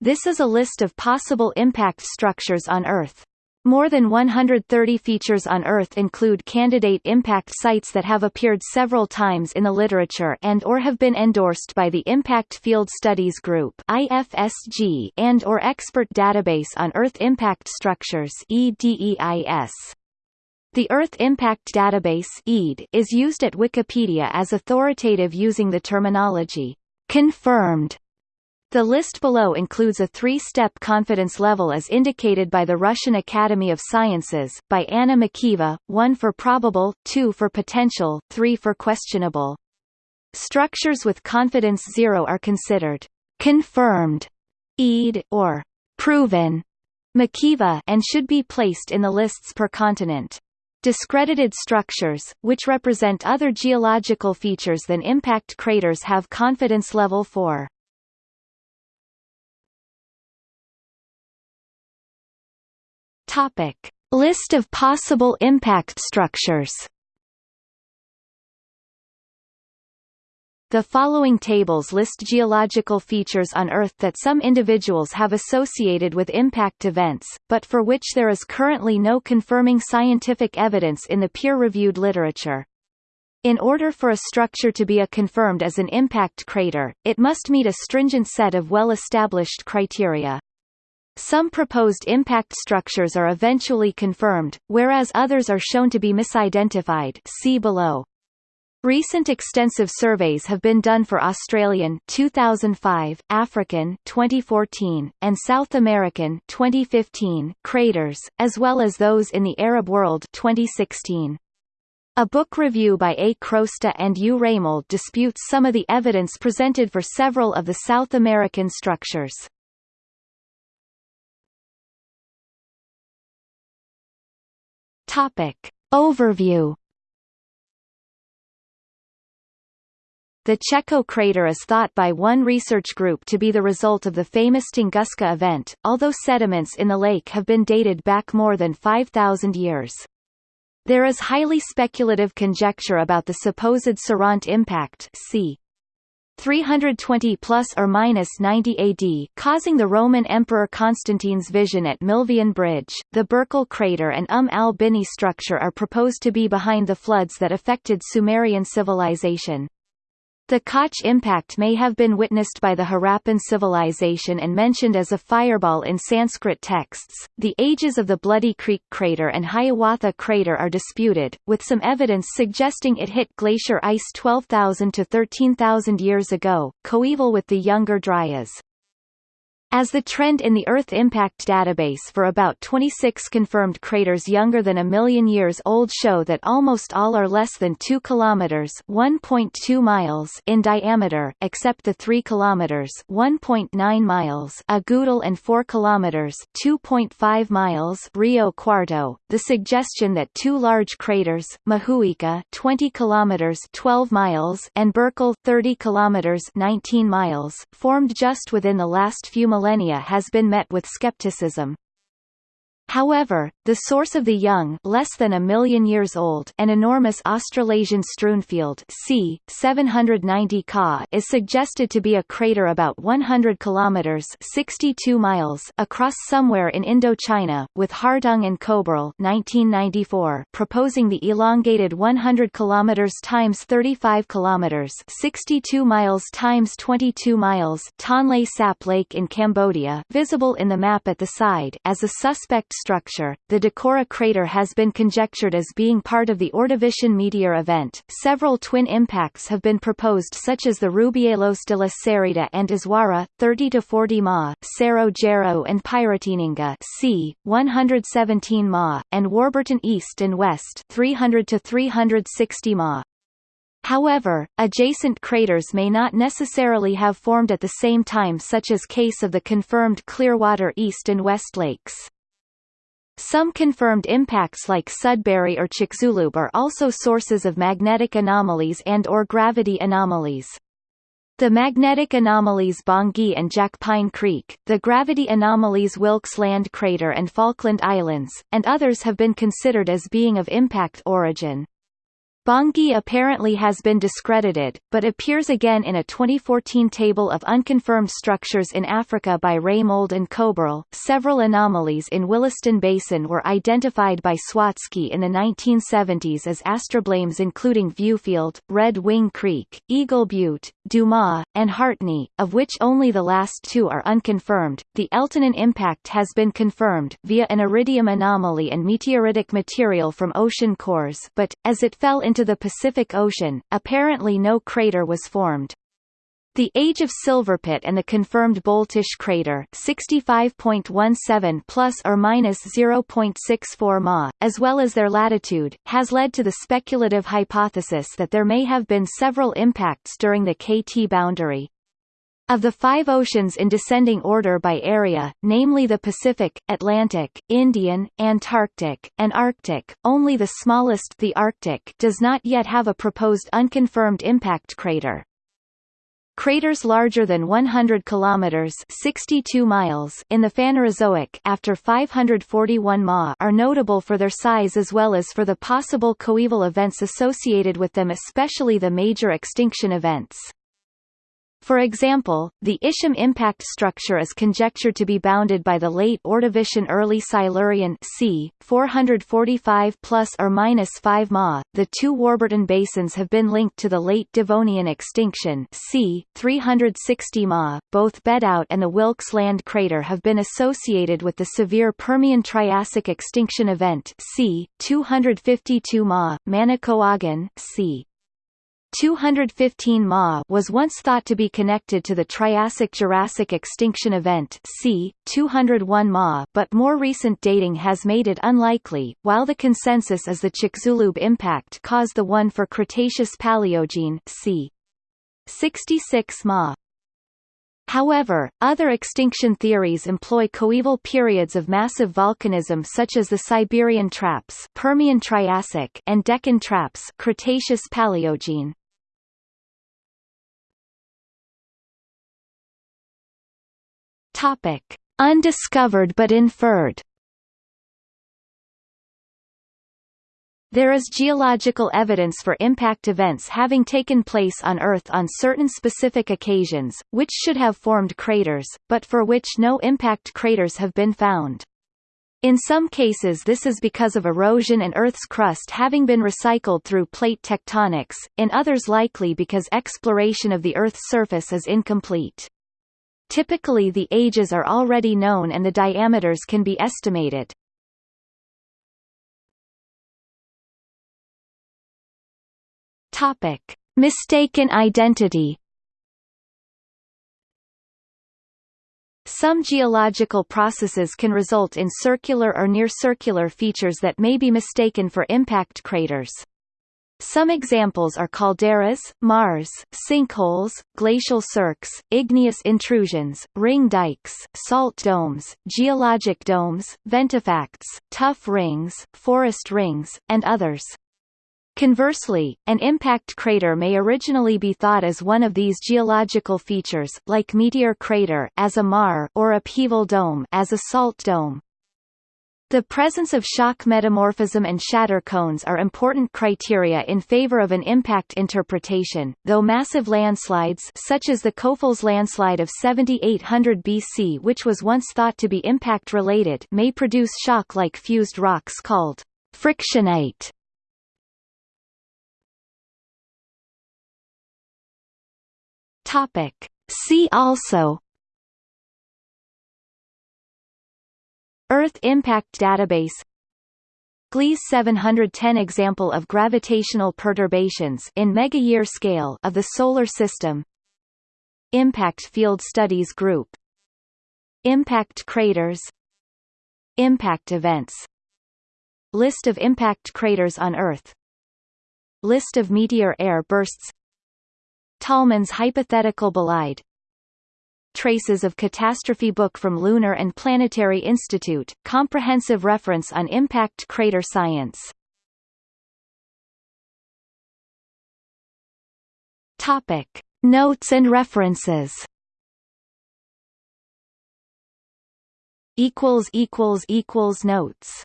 This is a list of possible impact structures on Earth. More than 130 features on Earth include candidate impact sites that have appeared several times in the literature and or have been endorsed by the Impact Field Studies Group IFSG and or Expert Database on Earth Impact Structures EDEIS. The Earth Impact Database is used at Wikipedia as authoritative using the terminology confirmed the list below includes a three-step confidence level as indicated by the Russian Academy of Sciences, by Anna Mikheeva, 1 for probable, 2 for potential, 3 for questionable. Structures with confidence zero are considered confirmed, ed, or proven Mikheeva and should be placed in the lists per continent. Discredited structures, which represent other geological features than impact craters have confidence level 4. Topic: List of possible impact structures. The following tables list geological features on Earth that some individuals have associated with impact events, but for which there is currently no confirming scientific evidence in the peer-reviewed literature. In order for a structure to be a confirmed as an impact crater, it must meet a stringent set of well-established criteria. Some proposed impact structures are eventually confirmed, whereas others are shown to be misidentified see below. Recent extensive surveys have been done for Australian 2005, African 2014, and South American 2015 craters, as well as those in the Arab world 2016. A book review by A. Crosta and U. Reimold disputes some of the evidence presented for several of the South American structures. Topic. Overview The Cheko crater is thought by one research group to be the result of the famous Tunguska event, although sediments in the lake have been dated back more than 5,000 years. There is highly speculative conjecture about the supposed Sirente impact c. 320 plus or minus 90 AD, causing the Roman Emperor Constantine's vision at Milvian Bridge. The Burckle crater and Umm al-Bini structure are proposed to be behind the floods that affected Sumerian civilization. The Koch impact may have been witnessed by the Harappan civilization and mentioned as a fireball in Sanskrit texts. The ages of the Bloody Creek crater and Hiawatha crater are disputed, with some evidence suggesting it hit glacier ice 12,000 to 13,000 years ago, coeval with the Younger Dryas. As the trend in the Earth Impact Database for about 26 confirmed craters younger than a million years old show that almost all are less than 2 kilometers (1.2 miles) in diameter, except the 3 kilometers (1.9 miles) Agoudal and 4 kilometers (2.5 miles) Rio Cuarto. The suggestion that two large craters, Mahuika 20 kilometers (12 miles) and Burckle 30 kilometers (19 miles), formed just within the last few millennia has been met with skepticism. However, the source of the young less than a million years old an enormous Australasian strewnfield c. 790 Ka is suggested to be a crater about 100 kilometers 62 miles across somewhere in Indochina, with Hartung and Koeberl 1994 proposing the elongated 100 kilometers times 35 kilometers 62 miles times 22 miles Tonle Sap Lake in Cambodia visible in the map at the side as a suspect structure. The Decorah crater has been conjectured as being part of the Ordovician meteor event. Several twin impacts have been proposed such as the Rubielos de la Cérida and Azuara, 30 to 40 ma, Cerro Gerro and Piratininga, c. 117 ma, and Warburton East and West, 300 to 360 ma. However, adjacent craters may not necessarily have formed at the same time such as case of the confirmed Clearwater East and West Lakes. Some confirmed impacts like Sudbury or Chicxulub are also sources of magnetic anomalies and or gravity anomalies. The magnetic anomalies Bangui and Jack Pine Creek, the gravity anomalies Wilkes Land Crater and Falkland Islands, and others have been considered as being of impact origin. Bangui apparently has been discredited, but appears again in a 2014 table of unconfirmed structures in Africa by Reimold and Koeberl. Several anomalies in Williston Basin were identified by Sawatzky in the 1970s as astroblemes including Viewfield, Red Wing Creek, Eagle Butte, Dumas, and Hartney, of which only the last two are unconfirmed. The Eltanin impact has been confirmed via an iridium anomaly and meteoritic material from ocean cores but, as it fell into the Pacific Ocean, apparently no crater was formed. The age of Silverpit and the confirmed Boltysh crater 65.17 plus or minus 0.64 ma, as well as their latitude, has led to the speculative hypothesis that there may have been several impacts during the KT boundary. Of the five oceans in descending order by area, namely the Pacific, Atlantic, Indian, Antarctic, and Arctic, only the smallest the Arctic does not yet have a proposed unconfirmed impact crater. Craters larger than 100 kilometers (62 miles) in the Phanerozoic after 541 Ma are notable for their size as well as for the possible coeval events associated with them especially the major extinction events. For example, the Ishim impact structure is conjectured to be bounded by the late Ordovician early Silurian c. 445 plus or minus 5 Ma. The two Warburton basins have been linked to the late Devonian extinction c. 360 Ma. Both Bedout and the Wilkes Land crater have been associated with the severe Permian Triassic extinction event c. 252 Ma. Manicouagan c. 215 Ma was once thought to be connected to the Triassic-Jurassic extinction event c. 201 Ma but more recent dating has made it unlikely, while the consensus is the Chicxulub impact caused the one for Cretaceous-Paleogene c. 66 Ma. However, other extinction theories employ coeval periods of massive volcanism such as the Siberian traps Permian Triassic and Deccan traps Cretaceous Paleogene. Topic: Undiscovered but inferred. There is geological evidence for impact events having taken place on Earth on certain specific occasions, which should have formed craters, but for which no impact craters have been found. In some cases this is because of erosion and Earth's crust having been recycled through plate tectonics, in others likely because exploration of the Earth's surface is incomplete. Typically the ages are already known and the diameters can be estimated. Topic: Mistaken identity. Some geological processes can result in circular or near-circular features that may be mistaken for impact craters. Some examples are calderas, maars, sinkholes, glacial cirques, igneous intrusions, ring dikes, salt domes, geologic domes, ventifacts, tuff rings, forest rings, and others. Conversely, an impact crater may originally be thought as one of these geological features, like meteor crater as a maar or upheaval dome as a salt dome. The presence of shock metamorphism and shatter cones are important criteria in favor of an impact interpretation, though massive landslides such as the Kofels landslide of 7800 BC which was once thought to be impact-related may produce shock-like fused rocks called frictionite. Topic. See also Earth Impact Database Gliese 710 Example of gravitational perturbations in megayear scale of the Solar System Impact Field Studies Group Impact craters Impact events List of impact craters on Earth List of meteor air bursts Tollmann's hypothetical bolide Traces of Catastrophe book from Lunar and Planetary Institute, comprehensive reference on impact crater science. Topic. Notes and references equals equals equals notes